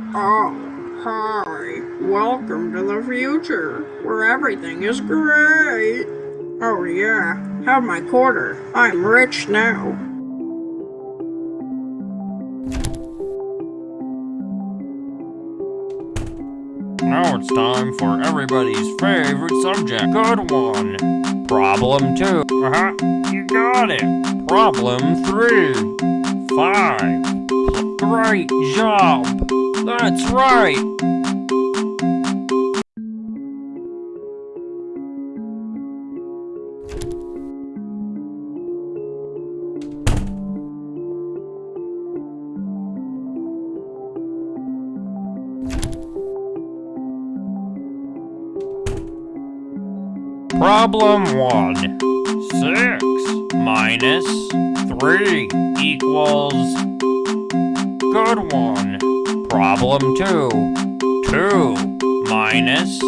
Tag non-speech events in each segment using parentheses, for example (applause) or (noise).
Oh, hi. Welcome to the future, where everything is great. Oh yeah, have my quarter. I'm rich now. Now it's time for everybody's favorite subject. Good one. Problem two. Uh-huh. You got it. Problem three. Five. Great job. That's right. Problem 1. 6 minus 3 equals... Good one. Problem 2. 2 minus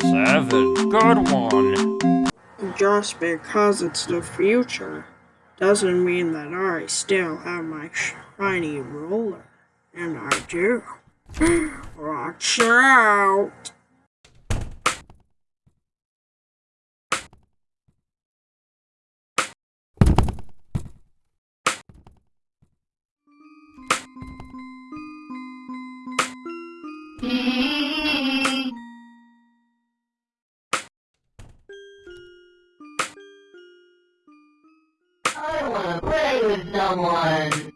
7. Good one. Just because it's the future doesn't mean that I still have my shiny roller. And I do. (gasps) Watch out! I don't wanna play with someone.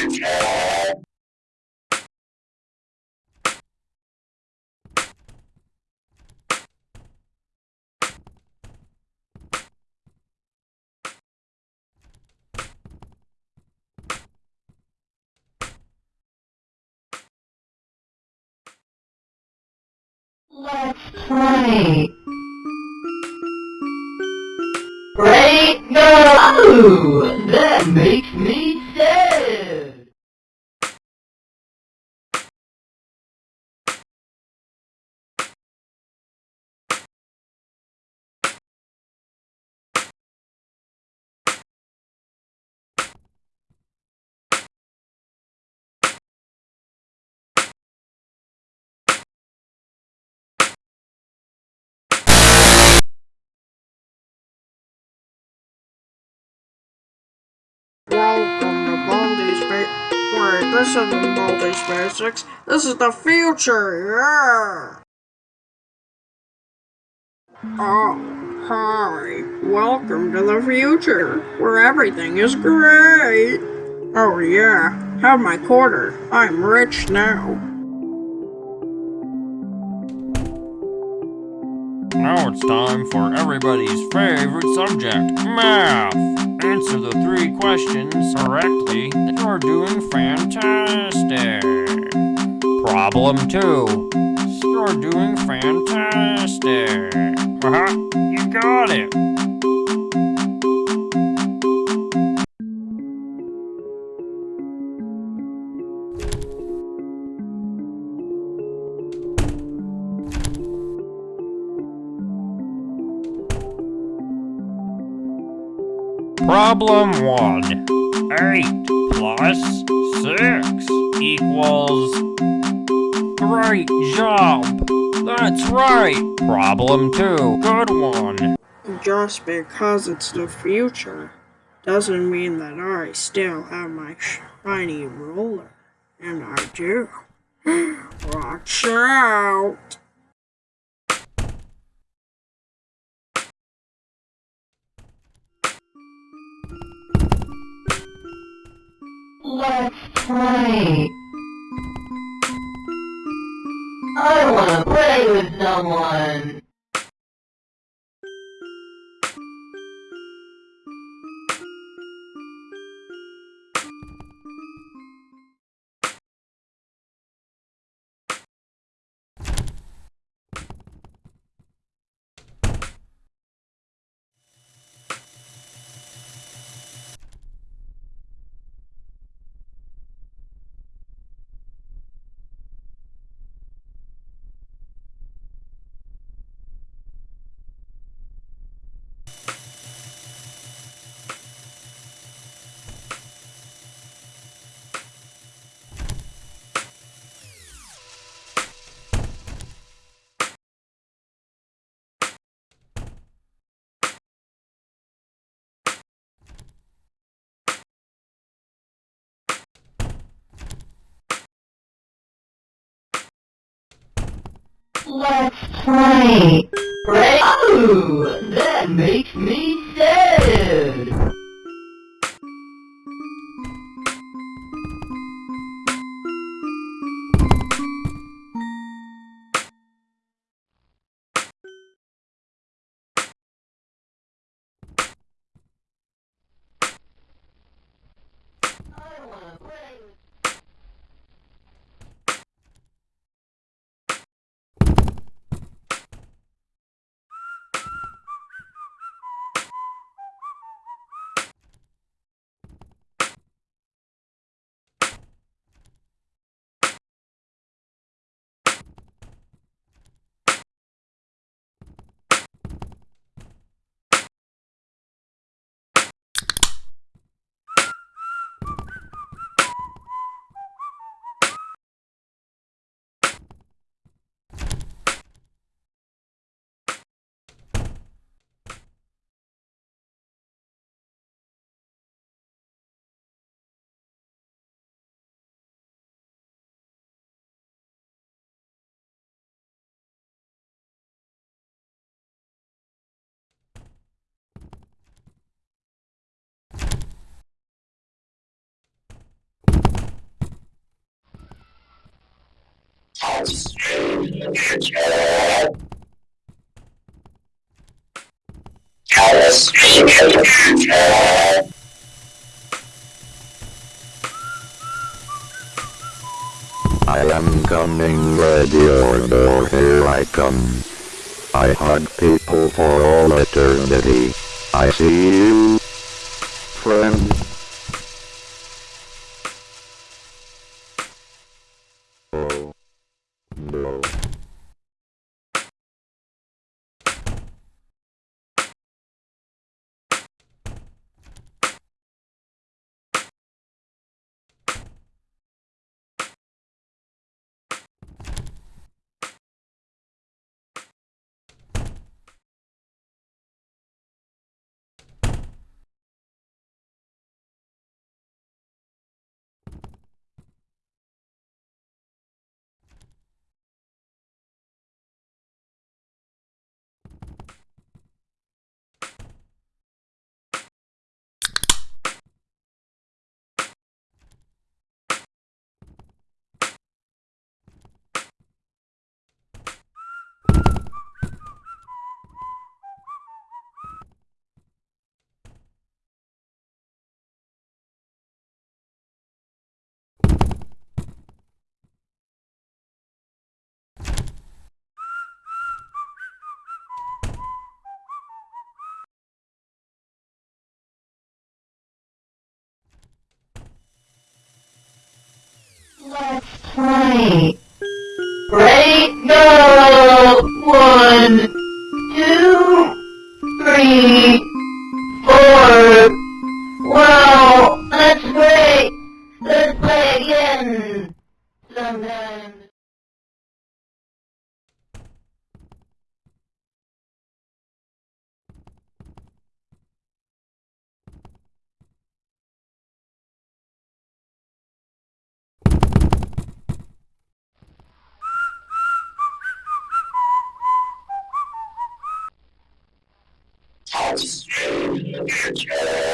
Let's play. Great go! That makes me This isn't Baldi's Basics. This is the future, yeah! Oh, hi. Welcome to the future, where everything is great. Oh yeah, have my quarter. I'm rich now. Now it's time for everybody's favorite subject, math. Answer the three questions correctly, you're doing fantastic. Problem two. You're doing fantastic. Uh -huh, you got it. Problem 1. 8 plus 6 equals... Great job! That's right! Problem 2. Good one. Just because it's the future doesn't mean that I still have my shiny roller. And I do. (gasps) Watch out! Let's play. I wanna play with someone. Let's play. Play. Oh, that makes me sad. I wanna play I am coming, ready or here I come. I hug people for all eternity. I see you, friend. Play. Ready, go! One, two, three, Play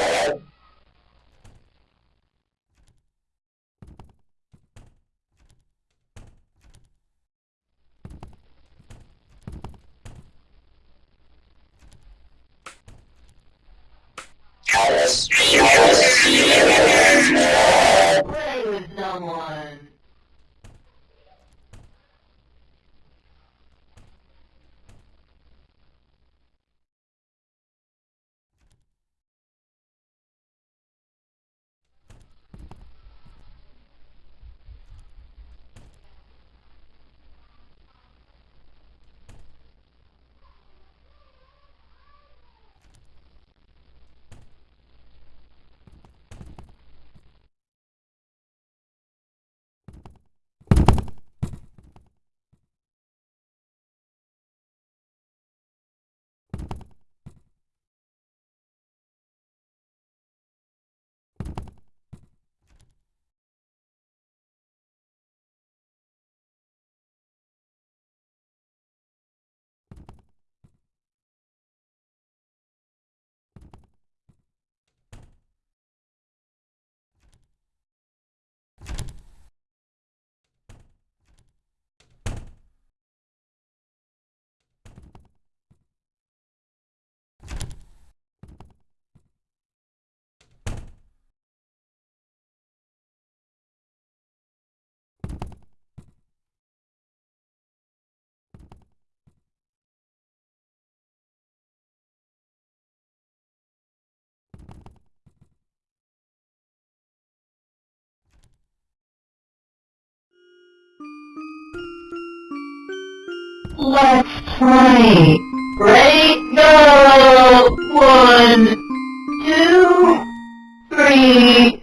Let's play. Ready, go! One, two, three,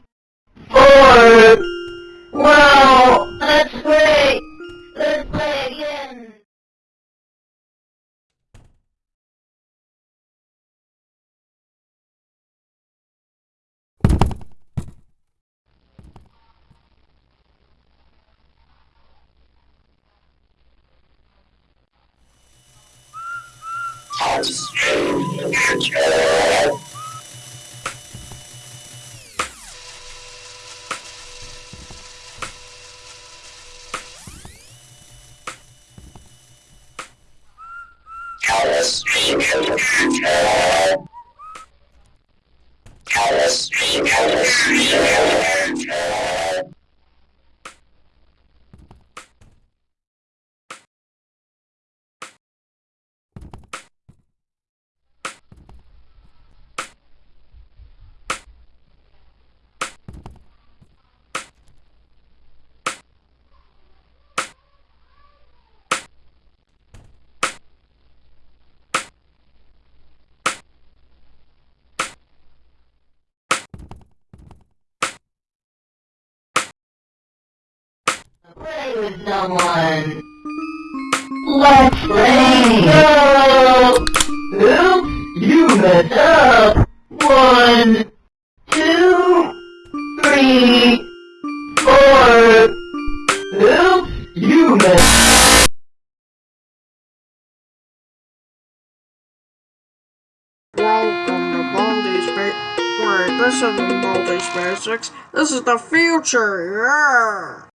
That's true. Play with someone. Let's play. Go! Oops, you messed up. One, two, three, four. Oops, you messed Welcome to Baldi's Ba- Wait, this isn't Baldi's Basics. This is the future, yeah!